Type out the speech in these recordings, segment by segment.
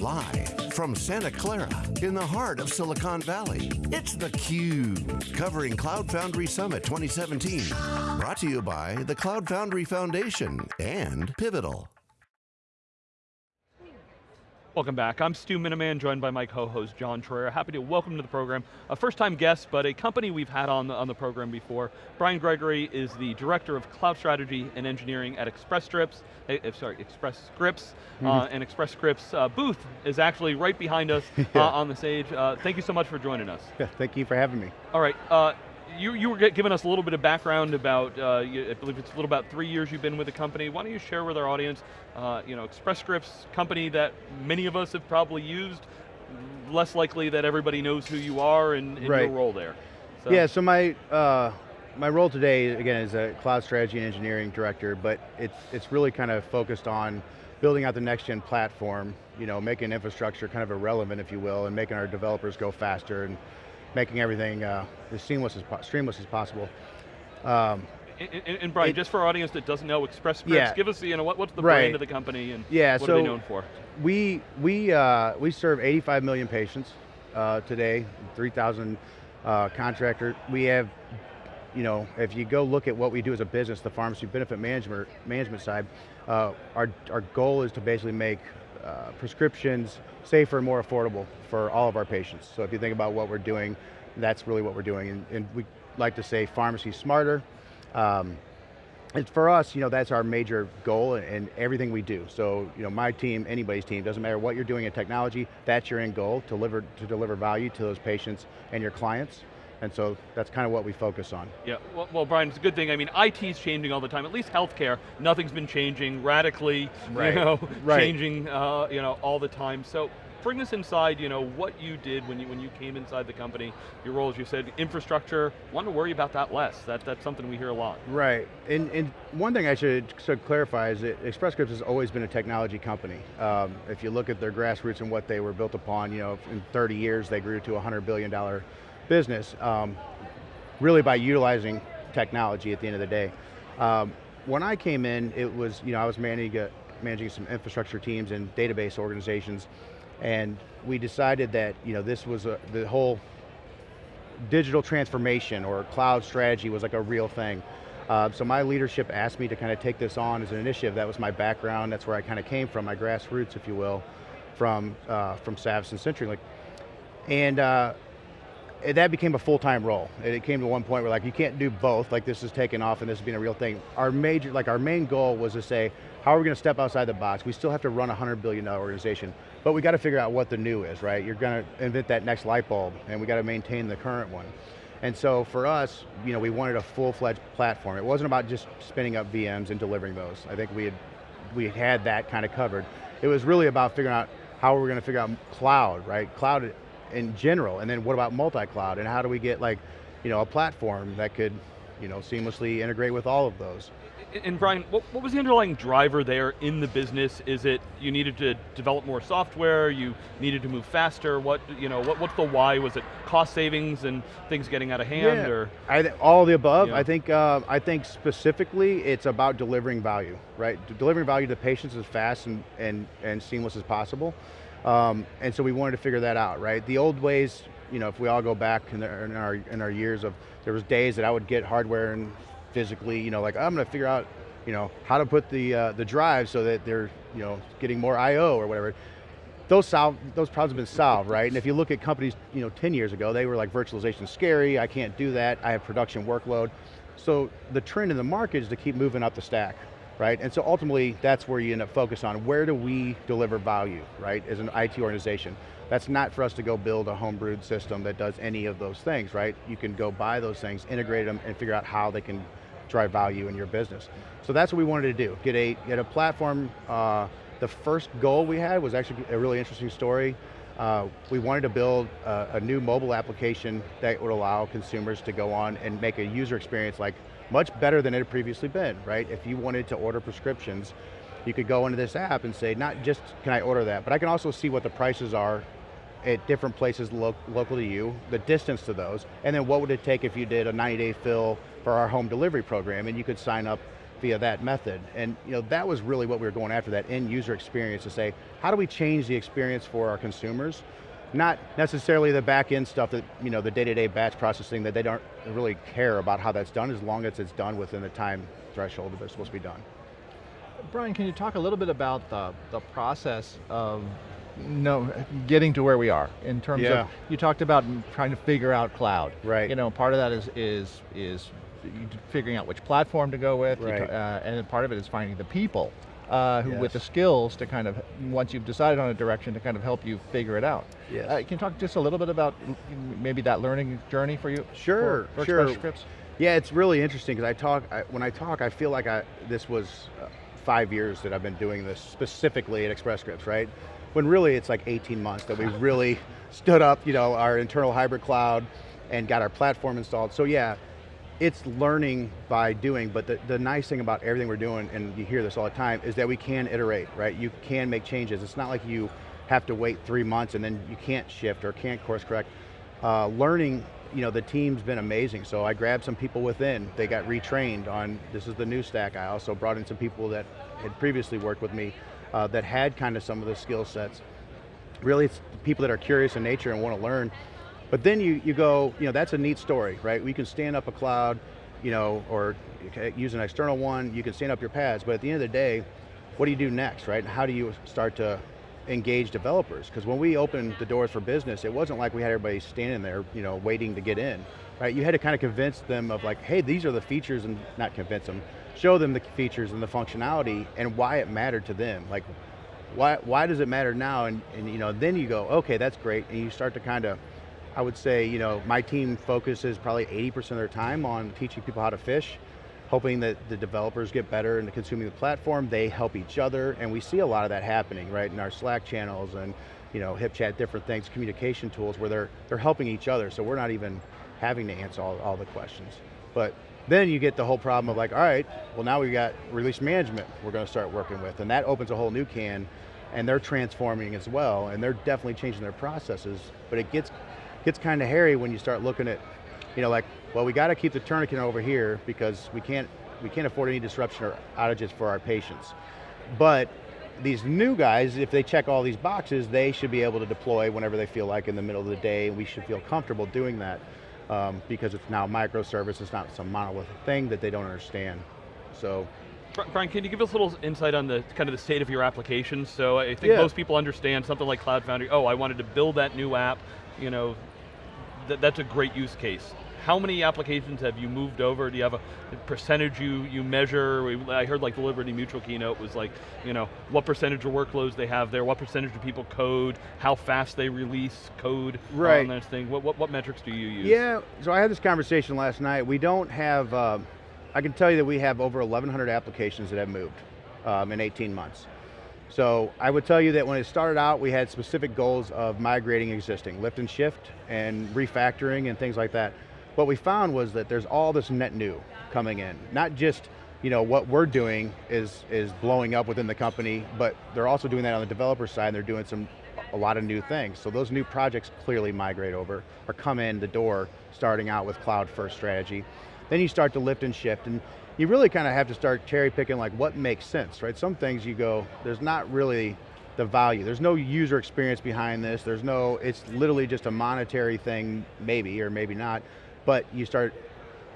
Live from Santa Clara in the heart of Silicon Valley, it's theCUBE, covering Cloud Foundry Summit 2017. Brought to you by the Cloud Foundry Foundation and Pivotal. Welcome back, I'm Stu Miniman, joined by my co-host John Troyer. Happy to welcome to the program, a first time guest, but a company we've had on the, on the program before. Brian Gregory is the Director of Cloud Strategy and Engineering at Express Scripts, eh, sorry, Express Scripts, mm -hmm. uh, and Express Scripts uh, booth is actually right behind us uh, yeah. uh, on the stage. Uh, thank you so much for joining us. Yeah, thank you for having me. All right, uh, you, you were giving us a little bit of background about, uh, you, I believe it's a little about three years you've been with the company. Why don't you share with our audience, uh, you know, Express Scripts, company that many of us have probably used, less likely that everybody knows who you are and, and right. your role there. So. Yeah, so my, uh, my role today, again, is a cloud strategy and engineering director, but it's, it's really kind of focused on building out the next gen platform, you know, making infrastructure kind of irrelevant, if you will, and making our developers go faster and making everything uh, as seamless as, streamless as possible. Um, and, and, and, Brian, it, just for our audience that doesn't know Express Scripts, yeah, give us, the, you know, what, what's the right. brand of the company and yeah, what so are they known for? We, we, uh, we serve 85 million patients uh, today, 3,000 uh, contractors. We have, you know, if you go look at what we do as a business, the pharmacy benefit management, management side, uh, our, our goal is to basically make uh, prescriptions safer and more affordable for all of our patients. So if you think about what we're doing, that's really what we're doing. And, and we like to say pharmacy smarter. Um, and for us, you know, that's our major goal and everything we do. So, you know, my team, anybody's team, doesn't matter what you're doing in technology, that's your end goal, to deliver, to deliver value to those patients and your clients. And so that's kind of what we focus on. Yeah, well, well, Brian, it's a good thing. I mean, IT's changing all the time, at least healthcare, nothing's been changing radically, right. you know, right. changing uh, you know, all the time. So bring us inside, you know, what you did when you, when you came inside the company, your role, as you said, infrastructure, want to worry about that less. That, that's something we hear a lot. Right, and, and one thing I should, should clarify is that Express Scripts has always been a technology company. Um, if you look at their grassroots and what they were built upon, you know, in 30 years they grew to a $100 billion business, um, really by utilizing technology at the end of the day. Um, when I came in, it was, you know, I was managing, managing some infrastructure teams and database organizations, and we decided that, you know, this was a, the whole digital transformation or cloud strategy was like a real thing. Uh, so my leadership asked me to kind of take this on as an initiative. That was my background. That's where I kind of came from, my grassroots, if you will, from uh, from Savvis and CenturyLink. And uh, that became a full-time role. It came to one point where like, you can't do both, like this is taking off and this is being a real thing. Our major, like our main goal was to say, how are we going to step outside the box? We still have to run a $100 billion organization, but we got to figure out what the new is, right? You're going to invent that next light bulb, and we got to maintain the current one. And so for us, you know, we wanted a full-fledged platform. It wasn't about just spinning up VMs and delivering those. I think we had, we had that kind of covered. It was really about figuring out how we're going to figure out cloud, right? Cloud in general, and then what about multi-cloud, and how do we get like, you know, a platform that could, you know, seamlessly integrate with all of those. And Brian, what, what, was the underlying driver there in the business? Is it you needed to develop more software, you needed to move faster, what, you know, what, what's the why? Was it cost savings and things getting out of hand, yeah, or? I all the above. I think uh, I think specifically it's about delivering value, right? Delivering value to patients as fast and, and, and seamless as possible. Um, and so we wanted to figure that out, right? The old ways, you know, if we all go back in, the, in, our, in our years of, there was days that I would get hardware and physically, you know, like I'm going to figure out, you know, how to put the, uh, the drive so that they're, you know, getting more I.O. or whatever. Those, solve, those problems have been solved, right? And if you look at companies, you know, 10 years ago, they were like virtualization scary, I can't do that, I have production workload. So the trend in the market is to keep moving up the stack, right? And so ultimately, that's where you end up focused on, where do we deliver value, right, as an IT organization? That's not for us to go build a homebrewed system that does any of those things, right? You can go buy those things, integrate them, and figure out how they can drive value in your business. So that's what we wanted to do, get a, get a platform, uh, the first goal we had was actually a really interesting story. Uh, we wanted to build a, a, new mobile application that would allow consumers to go on and make a user experience like much better than it had previously been, right? If you wanted to order prescriptions, you could go into this app and say, not just can I order that, but I can also see what the prices are at different places lo local to you, the distance to those, and then what would it take if you did a 90 day fill for our home delivery program and you could sign up via that method. And you know, that was really what we were going after, that end user experience to say, how do we change the experience for our consumers? Not necessarily the back end stuff that, you know, the day-to-day -day batch processing that they don't really care about how that's done as long as it's done within the time threshold that it's supposed to be done. Brian, can you talk a little bit about the, the process of no, getting to where we are in terms yeah. of, you talked about trying to figure out cloud. Right. You know, part of that is, is, is figuring out which platform to go with, right. uh, and part of it is finding the people uh, who, yes. with the skills to kind of, once you've decided on a direction, to kind of help you figure it out. Yes. Uh, can you talk just a little bit about maybe that learning journey for you? Sure, for, for sure. Scripts? Yeah, it's really interesting because I talk, I, when I talk, I feel like I, this was uh, five years that I've been doing this specifically at Express Scripts, right? When really it's like 18 months that we really stood up, you know, our internal hybrid cloud and got our platform installed. So yeah, it's learning by doing, but the, the nice thing about everything we're doing, and you hear this all the time, is that we can iterate, right? You can make changes. It's not like you have to wait three months and then you can't shift or can't course correct. Uh, learning, you know, the team's been amazing. So I grabbed some people within, they got retrained on, this is the new stack. I also brought in some people that had previously worked with me uh, that had kind of some of the skill sets. Really, it's people that are curious in nature and want to learn. But then you, you go, you know, that's a neat story, right? We can stand up a cloud, you know, or use an external one, you can stand up your PaaS, but at the end of the day, what do you do next, right? How do you start to engage developers? Because when we opened the doors for business, it wasn't like we had everybody standing there, you know, waiting to get in, right? You had to kind of convince them of like, hey, these are the features, and not convince them, show them the features and the functionality and why it mattered to them. Like, why, why does it matter now? And, and you know, then you go, okay, that's great, and you start to kind of I would say, you know, my team focuses probably 80% of their time on teaching people how to fish, hoping that the developers get better into consuming the platform, they help each other, and we see a lot of that happening, right, in our Slack channels and, you know, HipChat, different things, communication tools where they're, they're helping each other, so we're not even having to answer all, all the questions. But then you get the whole problem of like, all right, well now we've got release management we're going to start working with, and that opens a whole new can, and they're transforming as well, and they're definitely changing their processes, but it gets gets kind of hairy when you start looking at, you know, like, well, we got to keep the tourniquet over here because we can't, we can't afford any disruption or outages for our patients. But these new guys, if they check all these boxes, they should be able to deploy whenever they feel like in the middle of the day, and we should feel comfortable doing that um, because it's now microservice, it's not some monolithic thing that they don't understand. So, Brian, can you give us a little insight on the kind of the state of your application? So I think yeah. most people understand something like Cloud Foundry, oh, I wanted to build that new app, you know, th that's a great use case. How many applications have you moved over? Do you have a percentage you, you measure? I heard like the Liberty Mutual keynote was like, you know, what percentage of workloads they have there, what percentage of people code, how fast they release code right. on this thing. What, what, what metrics do you use? Yeah, so I had this conversation last night. We don't have, uh, I can tell you that we have over 1,100 applications that have moved um, in 18 months. So I would tell you that when it started out, we had specific goals of migrating existing, lift and shift, and refactoring and things like that. What we found was that there's all this net new coming in. Not just you know, what we're doing is, is blowing up within the company, but they're also doing that on the developer side, and they're doing some, a lot of new things. So those new projects clearly migrate over, or come in the door, starting out with cloud first strategy. Then you start to lift and shift, and you really kind of have to start cherry picking like what makes sense, right? Some things you go, there's not really the value. There's no user experience behind this. There's no, it's literally just a monetary thing, maybe, or maybe not. But you start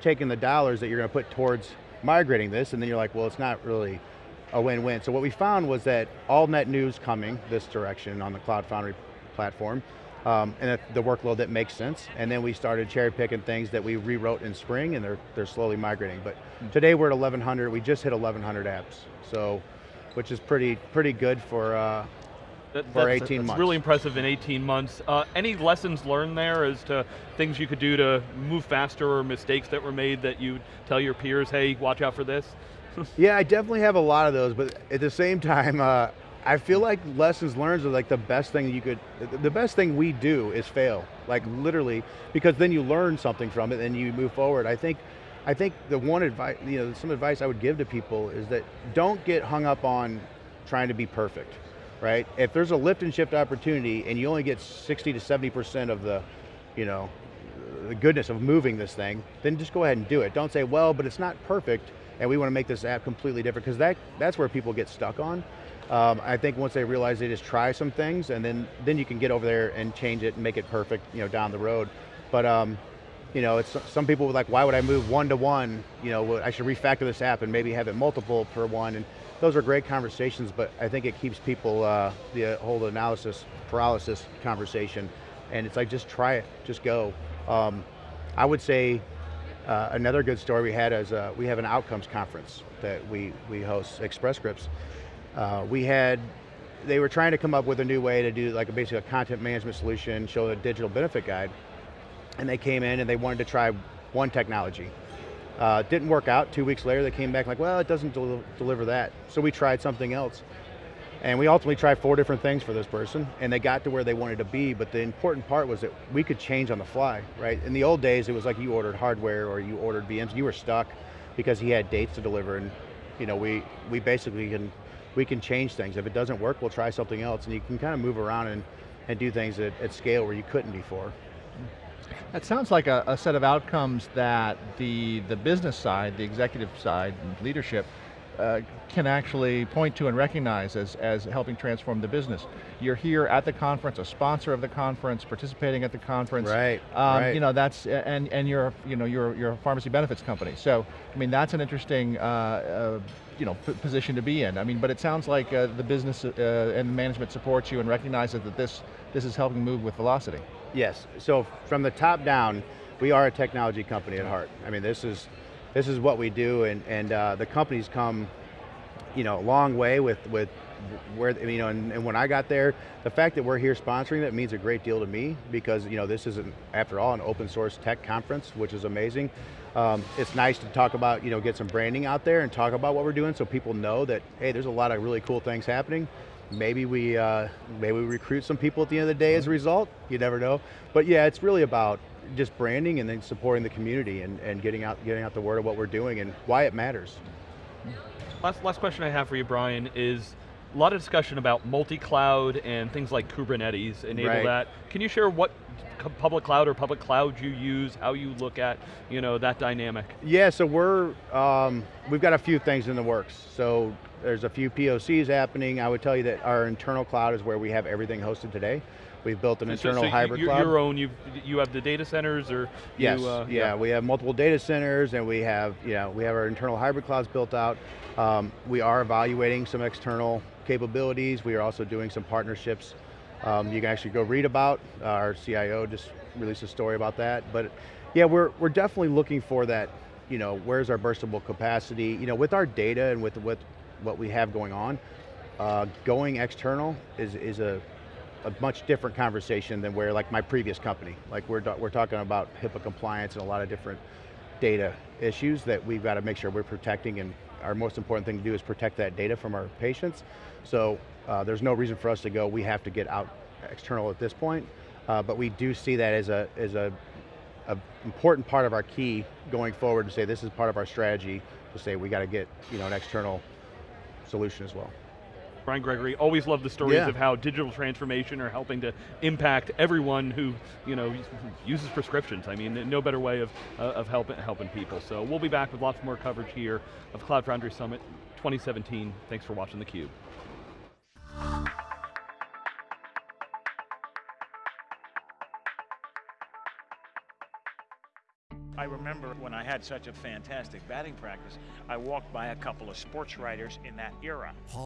taking the dollars that you're going to put towards migrating this, and then you're like, well, it's not really a win-win. So what we found was that all net news coming this direction on the Cloud Foundry platform, um, and the workload that makes sense. And then we started cherry picking things that we rewrote in spring and they're, they're slowly migrating. But today we're at 1,100, we just hit 1,100 apps. So, which is pretty, pretty good for, uh, that, for that's, 18 that's months. really impressive in 18 months. Uh, any lessons learned there as to things you could do to move faster or mistakes that were made that you tell your peers, hey, watch out for this? yeah, I definitely have a lot of those, but at the same time, uh, I feel like lessons learned are like the best thing you could, the best thing we do is fail, like literally, because then you learn something from it and you move forward. I think, I think the one advice, you know, some advice I would give to people is that don't get hung up on trying to be perfect, right? If there's a lift and shift opportunity and you only get 60 to 70% of the, you know, the goodness of moving this thing, then just go ahead and do it. Don't say, well, but it's not perfect and we want to make this app completely different because that, that's where people get stuck on. Um, I think once they realize they just try some things and then, then you can get over there and change it and make it perfect you know, down the road. But um, you know, it's some people would like, why would I move one to one? You know, I should refactor this app and maybe have it multiple per one. And those are great conversations, but I think it keeps people, uh, the whole analysis paralysis conversation. And it's like, just try it, just go. Um, I would say uh, another good story we had is uh, we have an outcomes conference that we, we host, Express Scripts. Uh, we had, they were trying to come up with a new way to do like a, basically a content management solution, show a digital benefit guide. And they came in and they wanted to try one technology. Uh, didn't work out, two weeks later they came back like, well, it doesn't del deliver that. So we tried something else. And we ultimately tried four different things for this person, and they got to where they wanted to be, but the important part was that we could change on the fly, right? In the old days, it was like you ordered hardware or you ordered VMs, you were stuck because he had dates to deliver, and you know, we, we basically can, we can change things. If it doesn't work, we'll try something else, and you can kind of move around and, and do things at, at scale where you couldn't before. That sounds like a, a, set of outcomes that the, the business side, the executive side, leadership, uh, can actually point to and recognize as, as helping transform the business. You're here at the conference, a sponsor of the conference, participating at the conference. Right, um, right. You know, that's, and, and you're, you know, you're, you're a pharmacy benefits company. So, I mean, that's an interesting, uh, uh, you know, position to be in. I mean, but it sounds like uh, the business uh, and management supports you and recognizes that this, this is helping move with velocity. Yes, so from the top down, we are a technology company at heart. I mean, this is, this is what we do and, and uh, the company's come you know, a long way with, with where, you know, and, and, when I got there, the fact that we're here sponsoring that means a great deal to me because, you know, this is, an, after all, an open source tech conference, which is amazing. Um, it's nice to talk about, you know, get some branding out there and talk about what we're doing so people know that, hey, there's a lot of really cool things happening maybe we uh, maybe we recruit some people at the end of the day as a result. You never know. But yeah, it's really about just branding and then supporting the community and, and getting out getting out the word of what we're doing and why it matters. Last last question I have for you, Brian, is a lot of discussion about multi-cloud and things like Kubernetes enable right. that. Can you share what public cloud or public cloud you use, how you look at you know, that dynamic? Yeah, so we're, um, we've got a few things in the works. So there's a few POCs happening. I would tell you that our internal cloud is where we have everything hosted today. We've built an internal so hybrid you, cloud. Your own, you you have the data centers or Yes, you, uh, yeah, yeah, we have multiple data centers and we have, you know, we have our internal hybrid clouds built out. Um, we are evaluating some external capabilities. We are also doing some partnerships. Um, you can actually go read about, uh, our CIO just released a story about that. But yeah, we're, we're definitely looking for that, you know, where's our burstable capacity? You know, with our data and with, with what we have going on, uh, going external is, is a, a much different conversation than where like my previous company. Like we're, we're talking about HIPAA compliance and a lot of different data issues that we've got to make sure we're protecting and our most important thing to do is protect that data from our patients. So uh, there's no reason for us to go, we have to get out external at this point, uh, but we do see that as a, as a, a important part of our key going forward to say this is part of our strategy to say we got to get you know, an external solution as well. Brian Gregory, always love the stories yeah. of how digital transformation are helping to impact everyone who you know, uses prescriptions. I mean, no better way of, uh, of helping, helping people. So we'll be back with lots more coverage here of Cloud Foundry Summit 2017. Thanks for watching theCUBE. I remember when I had such a fantastic batting practice, I walked by a couple of sports writers in that era.